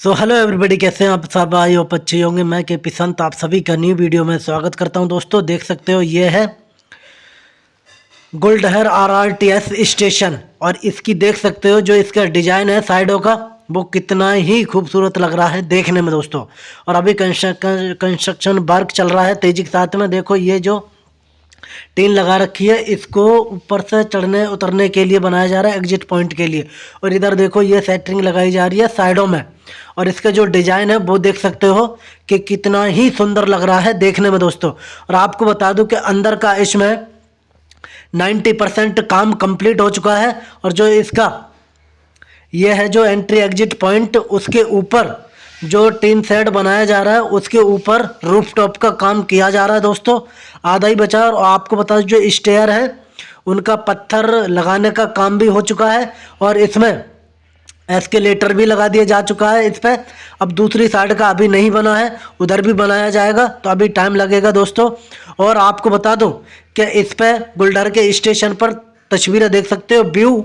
So hello everybody कैसे हैं आप सब? आई होप अच्छे होंगे। मैं के पिसंत आप सभी का न्यू वीडियो में स्वागत करता हूँ। दोस्तों, देख सकते हो, ये है Guldhar R R T S station और इसकी देख सकते हो, जो इसका डिज़ाइन है साइडों का, वो कितना ही खूबसूरत लग रहा है देखने में, दोस्तों। और अभी कंस्ट्रक्शन वर्क चल रहा है, तेज़ी के साथ में। देखो, ये जो टीन लगा रखी है, इसको ऊपर से चढ़ने, उतरने के लिए बनाया जा रहा है एग्जिट पॉइंट के लिए। और इधर देखो, ये सेटरिंग लगाई जा रही है साइडों में। और इसका जो डिज़ाइन है, वो देख सकते हो कि कितना ही सुंदर लग रहा है देखने में दोस्तों। और आपको बता दूँ कि अंदर का इसमें 90 परसेंट काम कंप्लीट हो चुका है। और जो इसका यह है जो एंट्री एग्जिट पॉइंट उसके ऊपर जो टीन सेट बनाया जा रहा है, उसके ऊपर रूफ टॉप का काम किया जा रहा है दोस्तों। आधा ही बचा और आपको बता जो स्टेयर है, उनका पत्थर लगाने का काम भी हो चुका है और इसमें एस्केलेटर भी लगा दिया जा चुका है इस पर अब दूसरी साइड का अभी नहीं बना है, उधर भी बनाया जाएगा तो अभी टाइम लगेगा दोस्तों। और आपको बता दूँ कि इस पर गुलडर के स्टेशन पर तस्वीरें देख सकते हो व्यू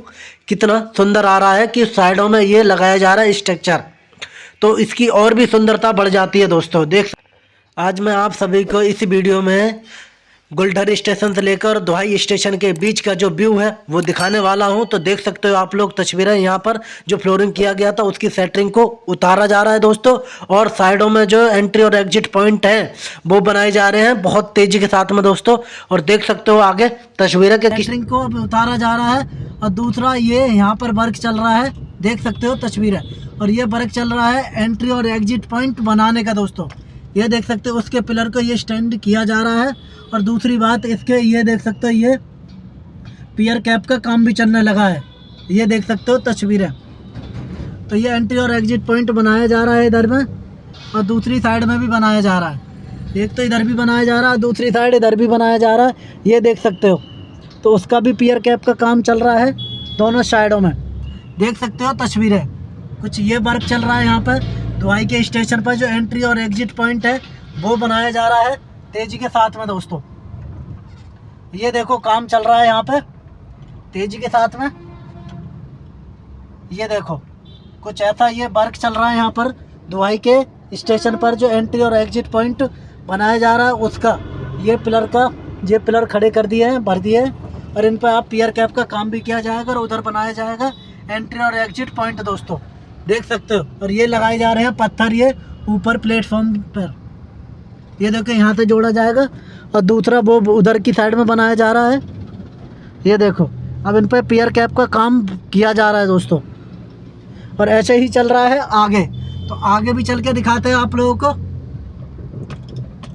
कितना सुंदर आ रहा है कि साइडों में ये लगाया जा रहा है स्ट्रक्चर तो इसकी और भी सुंदरता बढ़ जाती है दोस्तों। देख आज मैं आप सभी को इस वीडियो में गुलढर स्टेशन से लेकर दोहाई स्टेशन के बीच का जो व्यू है, वो दिखाने वाला हूँ। तो देख सकते हो आप लोग, तस्वीरें यहाँ पर जो फ्लोरिंग किया गया था, उसकी सेटरिंग को उतारा जा रहा है दोस्तों। और साइडों में जो एंट्री और एग्जिट पॉइंट है, वो बनाए जा रहे हैं बहुत तेज़ी के साथ में दोस्तों। और देख सकते हो आगे तस्वीरें के सेटरिंग को उतारा जा रहा है। और दूसरा ये यहाँ पर वर्क चल रहा है। देख सकते हो तस्वीरें। और ये वर्क चल रहा है एंट्री और एग्जिट पॉइंट बनाने का दोस्तों। ये देख सकते हो, उसके पिलर को ये स्टैंड किया जा रहा है। और दूसरी बात, इसके ये देख सकते हो, ये पियर कैप का काम भी चलने लगा है। ये देख सकते हो, तस्वीरें। तो ये एंट्री और एग्जिट पॉइंट बनाया जा रहा है इधर में, और दूसरी साइड में भी बनाया जा रहा है। एक तो इधर भी बनाया जा रहा है दूसरी साइड इधर भी बनाया जा रहा है। ये देख सकते हो तो उसका भी पियर कैप का काम चल रहा है दोनों साइडों में। देख सकते हो, तस्वीरें। कुछ ये वर्क चल रहा है यहाँ पर। दुआई के स्टेशन पर जो एंट्री और एग्जिट पॉइंट है, वो बनाया जा रहा है। तेज़ी के साथ में दोस्तों। ये देखो, काम चल रहा है यहाँ पे तेज़ी के साथ में। ये देखो, कुछ ऐसा ये वर्क चल रहा है यहाँ पर। दुआई के स्टेशन पर जो एंट्री और एग्जिट पॉइंट बनाया जा रहा है, उसका। ये पिलर का, ये पिलर खड़े कर दिए हैं, भर दिए हैं। और इन पर आप पियर कैप का काम भी किया जाएगा और उधर बनाया जाएगा। एंट्री और एग्जिट पॉइंट दोस्तों। देख सकते हो। और ये लगाए जा रहे हैं पत्थर ये ऊपर प्लेटफॉर्म पर। ये देखो यहाँ से जोड़ा जाएगा और दूसरा वो उधर की साइड में बनाया जा रहा है। ये देखो, अब इन पर पियर कैप का काम किया जा रहा है दोस्तों। और ऐसे ही चल रहा है आगे। तो आगे भी चल के दिखाते हैं आप लोगों को।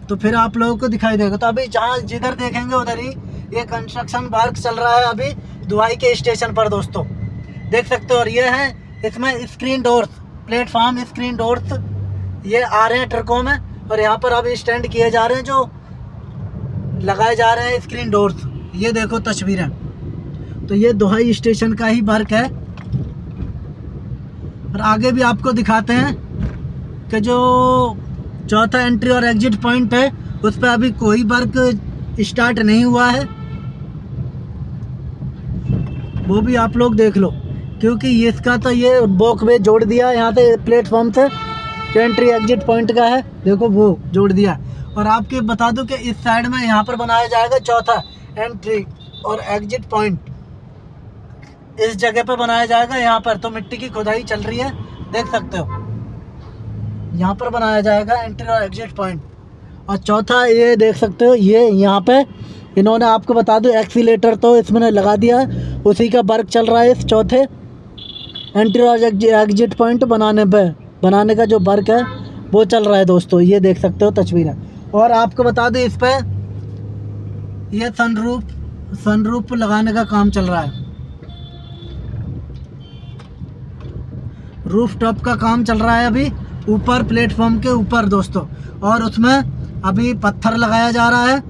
तो फिर आप लोगों को दिखाई देगा। तो अभी जहाँ जिधर देखेंगे उधर ही ये कंस्ट्रक्शन वर्क चल रहा है अभी दुआई के स्टेशन पर दोस्तों। देख सकते हो, और ये है इसमें screen doors platform screen doors ये आ रहे हैं ट्रकों में और यहाँ पर अब स्टैंड किए जा रहे हैं जो लगाए जा रहे हैं स्क्रीन डोर्स ये देखो तस्वीरें। तो ये दोहाई स्टेशन का ही वर्क है। और आगे भी आपको दिखाते हैं कि जो चौथा एंट्री और एग्जिट पॉइंट है, उस पर अभी कोई वर्क स्टार्ट नहीं हुआ है। वो भी आप लोग देख लो। क्योंकि इसका तो ये बॉक में जोड़ दिया, यहाँ से प्लेटफॉर्म से, जो एंट्री एग्जिट पॉइंट का है, देखो वो जोड़ दिया। और आपके बता दूँ कि इस साइड में यहाँ पर बनाया जाएगा चौथा एंट्री और एग्जिट पॉइंट इस जगह पर बनाया जाएगा, यहाँ पर तो मिट्टी की खुदाई चल रही है, देख सकते हो। यहाँ पर बनाया जाएगा एंट्री और एग्जिट पॉइंट और चौथा ये देख सकते हो, ये यहाँ पे, इन्होंने आपको बता दूँ एक्सीटर तो इसमें लगा दिया उसी का वर्क चल रहा है इस चौथे एंट्री और एग्जिट पॉइंट बनाने पे, बनाने का जो वर्क है, वो चल रहा है दोस्तों, ये देख सकते हो तस्वीरें। और आपको बता दें, इस पर ये सनरूफ सनरूफ लगाने का काम चल रहा है। रूफ टॉप का काम चल रहा है अभी, ऊपर प्लेटफॉर्म के ऊपर दोस्तों। और उसमें अभी पत्थर लगाया जा रहा है।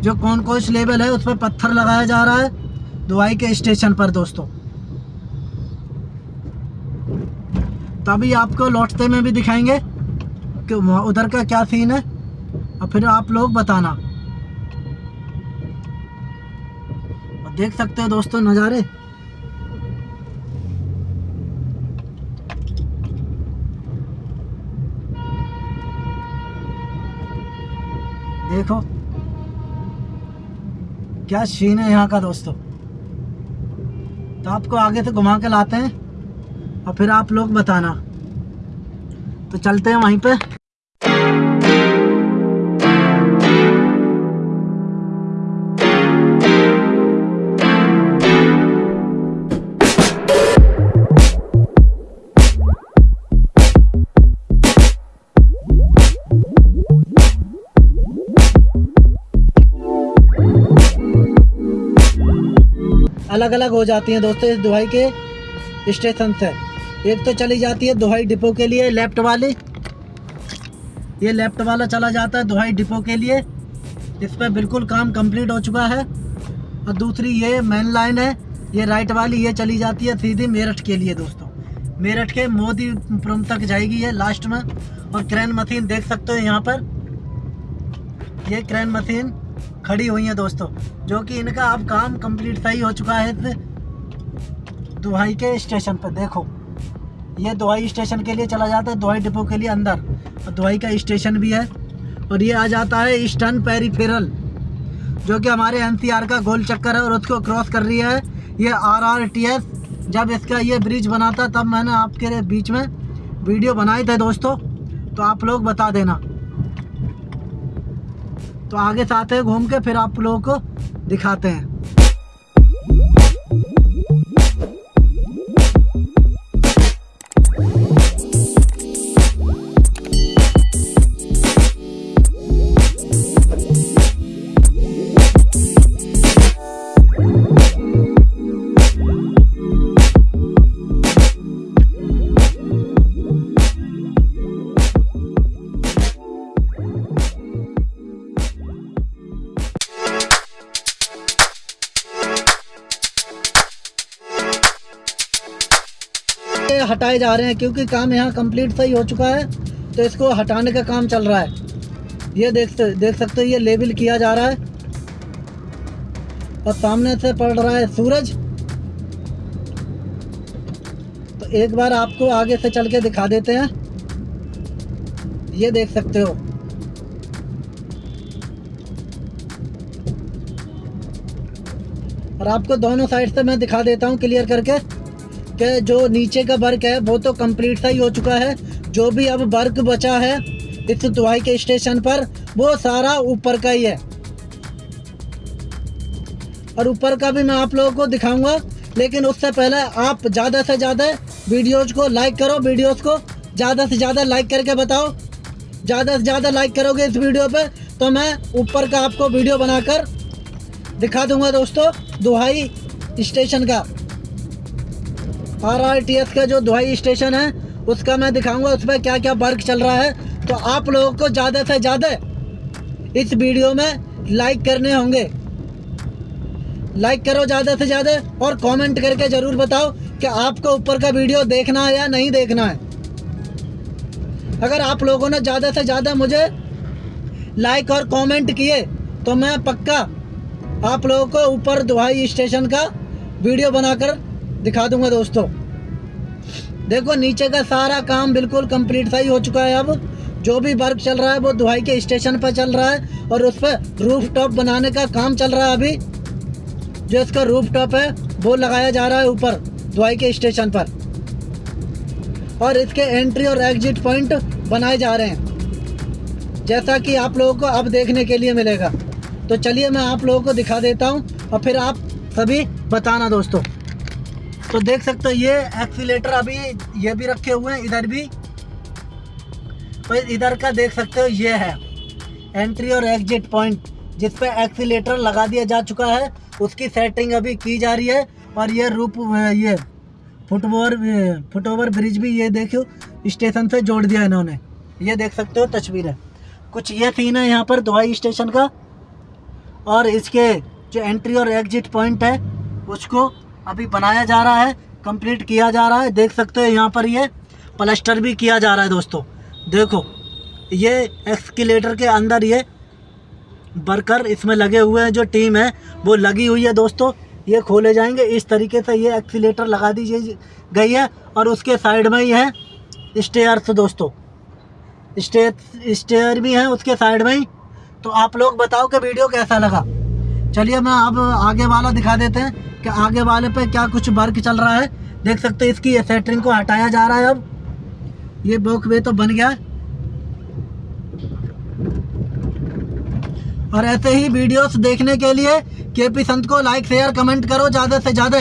जो कौन कौन लेवल है उस पर पत्थर लगाया जा रहा है, दुआई के स्टेशन पर दोस्तों। तभी आपको लौटते में भी दिखाएँगे कि उधर का क्या सीन है। और फिर आप लोग बताना। और देख सकते हैं दोस्तों नज़ारे। देखो। क्या सीन है यहाँ का दोस्तों। तो आपको आगे से घुमा के लाते हैं। और फिर आप लोग बताना। तो चलते हैं वहीं पे। अलग अलग हो जाती हैं दोस्तों इस दुहाई के स्टेशन से एक तो चली जाती है दुहाई डिपो के लिए लेफ़्ट वाली। ये लेफ़्ट वाला चला जाता है दुहाई डिपो के लिए। इस पर बिल्कुल काम कंप्लीट हो चुका है। और दूसरी ये मेन लाइन है, ये राइट वाली, ये चली जाती है सीधी मेरठ के लिए दोस्तों। मेरठ के मोदीपुरम तक जाएगी ये लास्ट में। और क्रेन मशीन देख सकते हो यहाँ पर। ये क्रेन मशीन खड़ी हुई है दोस्तों, जो कि इनका अब काम कंप्लीट सही हो चुका है दुहाई के स्टेशन पर। देखो ये दुहाई स्टेशन के लिए चला जाता है, दुहाई डिपो के लिए अंदर। और दुहाई का स्टेशन भी है। और ये आ जाता है ईस्टर्न पेरीफेरल, जो कि हमारे एनसीआर का गोल चक्कर है और उसको क्रॉस कर रही है। ये आरआरटीएस, जब इसका ये ब्रिज बना था तब मैंने आपके बीच में वीडियो बनाए थे दोस्तों। तो आप लोग बता देना। तो आगे से आते हैं, घूम के फिर आप लोगों को दिखाते हैं। हटाए जा रहे हैं क्योंकि काम यहाँ कंप्लीट सही हो चुका है तो इसको हटाने का काम चल रहा है। ये देख देख सकते हो, ये लेबल किया जा रहा है। और सामने से पड़ रहा है सूरज। तो एक बार आपको आगे से चल के दिखा देते हैं। ये देख सकते हो। और आपको दोनों साइड से मैं दिखा देता हूँ क्लियर करके। कि जो नीचे का वर्क है, वो तो कंप्लीट सा ही हो चुका है। जो भी अब वर्क बचा है इस दुआई के स्टेशन पर, वो सारा ऊपर का ही है। और ऊपर का भी मैं आप लोगों को दिखाऊँगा, लेकिन उससे पहले आप ज़्यादा से ज़्यादा वीडियोज़ को लाइक करो वीडियोज़ को ज़्यादा से ज़्यादा लाइक करके बताओ। ज़्यादा से ज़्यादा लाइक करोगे इस वीडियो पे तो मैं ऊपर का आपको वीडियो बनाकर दिखा दूँगा दोस्तों दुहाई स्टेशन का। आर आर टी एस का जो दुहाई स्टेशन है, उसका मैं दिखाऊँगा उस पर क्या क्या वर्क चल रहा है। तो आप लोगों को ज़्यादा से ज़्यादा इस वीडियो में लाइक करने होंगे। लाइक करो ज़्यादा से ज़्यादा और कमेंट करके ज़रूर बताओ कि आपको ऊपर का वीडियो देखना है या नहीं देखना है। अगर आप लोगों ने ज़्यादा से ज़्यादा मुझे लाइक और कमेंट किए तो मैं पक्का आप लोगों को ऊपर दुहाई स्टेशन का वीडियो बनाकर दिखा दूँगा दोस्तों। देखो, नीचे का सारा काम बिल्कुल कंप्लीट सही हो चुका है अब। जो भी वर्क चल रहा है, वो दुहाई के स्टेशन पर चल रहा है और उस पर रूफ टॉप बनाने का काम चल रहा है अभी। जो इसका रूफ टॉप है, वो लगाया जा रहा है ऊपर, दुहाई के स्टेशन पर। और इसके एंट्री और एग्जिट पॉइंट बनाए जा रहे हैं। जैसा कि आप लोगों को अब देखने के लिए मिलेगा। तो चलिए मैं आप लोगों को दिखा देता हूँ और फिर आप सभी बताना दोस्तों। तो देख सकते हो, ये एक्सीटर अभी ये भी रखे हुए हैं, इधर भी। तो इधर का देख सकते हो, ये है। एंट्री और एग्जिट पॉइंट जिस पे एक्सीलेटर लगा दिया जा चुका है, उसकी सेटिंग अभी की जा रही है। और ये रूप, ये फुटओवर फुटओवर ब्रिज भी ये देखो स्टेशन से जोड़ दिया इन्होंने। ये देख सकते हो, तस्वीरें कुछ ये सीन है यहाँ पर दवाई स्टेशन का। और इसके जो एंट्री और एग्जिट पॉइंट है, उसको अभी बनाया जा रहा है कंप्लीट किया जा रहा है। देख सकते हो यहाँ पर ये प्लस्टर भी किया जा रहा है दोस्तों। देखो, ये एक्सकेलेटर के अंदर ये वर्कर इसमें लगे हुए हैं, जो टीम है, वो लगी हुई है दोस्तों। ये खोले जाएँगे। इस तरीके से ये एक्सीटर लगा दी गई है और उसके साइड में ही है स्टेयर्स दोस्तों। स्टे स्टेयर भी हैं उसके साइड में ही। तो आप लोग बताओ कि वीडियो कैसा लगा? चलिए मैं अब आगे वाला दिखा देते हैं कि आगे वाले पे क्या कुछ वर्क चल रहा है। देख सकते हैं इसकी सेटरिंग को हटाया जा रहा है अब। ये बॉक वे तो बन गया। और ऐसे ही वीडियोस देखने के लिए के पी संत को लाइक शेयर कमेंट करो ज़्यादा से ज़्यादा।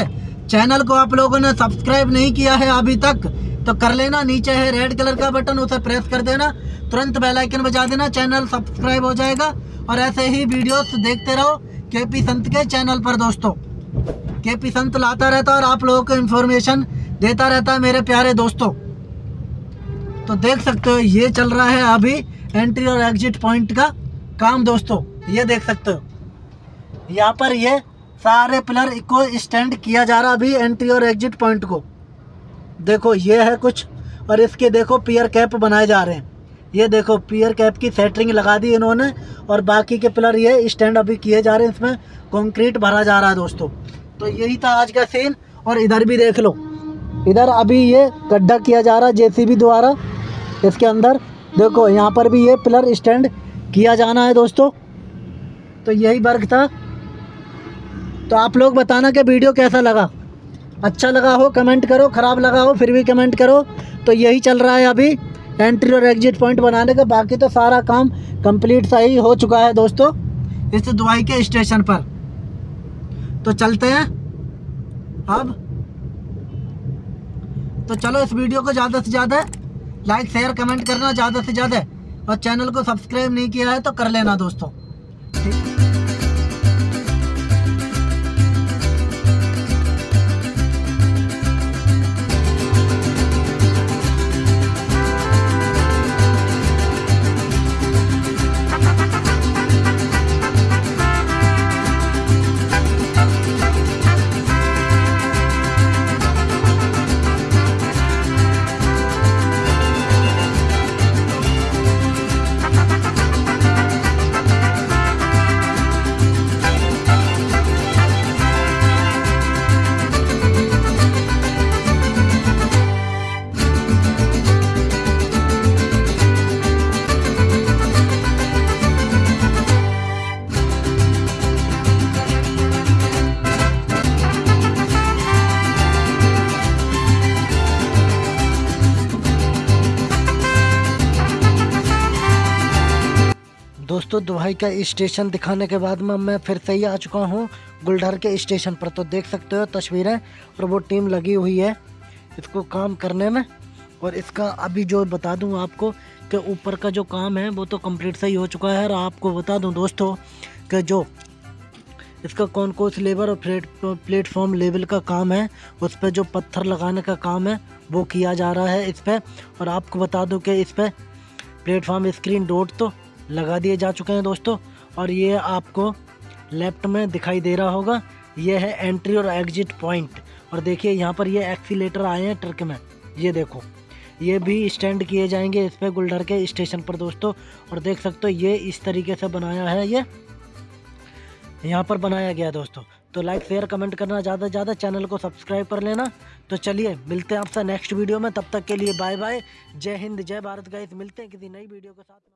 चैनल को आप लोगों ने सब्सक्राइब नहीं किया है अभी तक तो कर लेना। नीचे है रेड कलर का बटन उसे प्रेस कर देना। तुरंत बेल आइकन बजा देना। चैनल सब्सक्राइब हो जाएगा। और ऐसे ही वीडियोस देखते रहो। के पी संत के चैनल पर, दोस्तों। के पी संत लाता रहता और आप लोगों को इन्फॉर्मेशन देता रहता है, मेरे प्यारे दोस्तों। तो देख सकते हो, ये चल रहा है अभी एंट्री और एग्जिट पॉइंट का काम, दोस्तों। ये देख सकते हो। यहाँ पर ये सारे पिलर को स्टैंड किया जा रहा अभी एंट्री और एग्जिट पॉइंट को। देखो, ये है कुछ और इसके देखो पियर कैप बनाए जा रहे हैं। ये देखो पियर कैप की सेटरिंग लगा दी इन्होंने और बाकी के पिलर ये स्टैंड अभी किए जा रहे हैं इसमें। कंक्रीट भरा जा रहा है दोस्तों। तो यही था आज का सीन और इधर भी देख लो। इधर अभी ये गड्ढा किया जा रहा है जेसीबी द्वारा। इसके अंदर देखो, यहाँ पर भी ये पिलर स्टैंड किया जाना है दोस्तों। तो यही वर्क था। तो आप लोग बताना कि वीडियो कैसा लगा। अच्छा लगा हो कमेंट करो। ख़राब लगा हो, फिर भी कमेंट करो। तो यही चल रहा है अभी। एंट्री और एग्जिट पॉइंट बनाने का, बाकी तो सारा काम कंप्लीट सही हो चुका है दोस्तों, इस दुआई के स्टेशन पर। तो चलते हैं, अब। तो चलो इस वीडियो को ज़्यादा से ज़्यादा लाइक शेयर कमेंट करना ज़्यादा से ज़्यादा, और चैनल को सब्सक्राइब नहीं किया है तो कर लेना दोस्तों। ठीक? दोस्तों दुबई का स्टेशन दिखाने के बाद में मैं फिर से ही आ चुका हूँ। गुलडर के स्टेशन पर तो देख सकते हो तस्वीरें और वो टीम लगी हुई है इसको काम करने में। और इसका अभी जो बता दूँ आपको कि ऊपर का जो काम है वो तो कंप्लीट सही हो चुका है। और आपको बता दूँ दोस्तों कि जो इसका कौन कौन सी लेबर और प्लेट प्लेटफॉर्म लेवल का काम है, उस पर जो पत्थर लगाने का काम है, वो किया जा रहा है इस पर और आपको बता दूँ कि इस पर प्लेटफॉर्म स्क्रीन डोट तो लगा दिए जा चुके हैं दोस्तों। और ये आपको लेफ़्ट में दिखाई दे रहा होगा। ये है एंट्री और एग्जिट पॉइंट और देखिए, यहाँ पर ये एक्सीटर आए हैं ट्रक में। ये देखो, ये भी स्टैंड किए जाएँगे इस पर गुलडर के स्टेशन पर दोस्तों। और देख सकते हो, ये इस तरीके से बनाया है ये। यहाँ पर बनाया गया दोस्तों। तो लाइक शेयर कमेंट करना ज़्यादा से ज़्यादा चैनल को सब्सक्राइब कर लेना। तो चलिए, मिलते हैं आपसे नेक्स्ट वीडियो में। तब तक के लिए बाय बाय जय हिंद, जय भारत। गाइस मिलते हैं किसी नई वीडियो के साथ।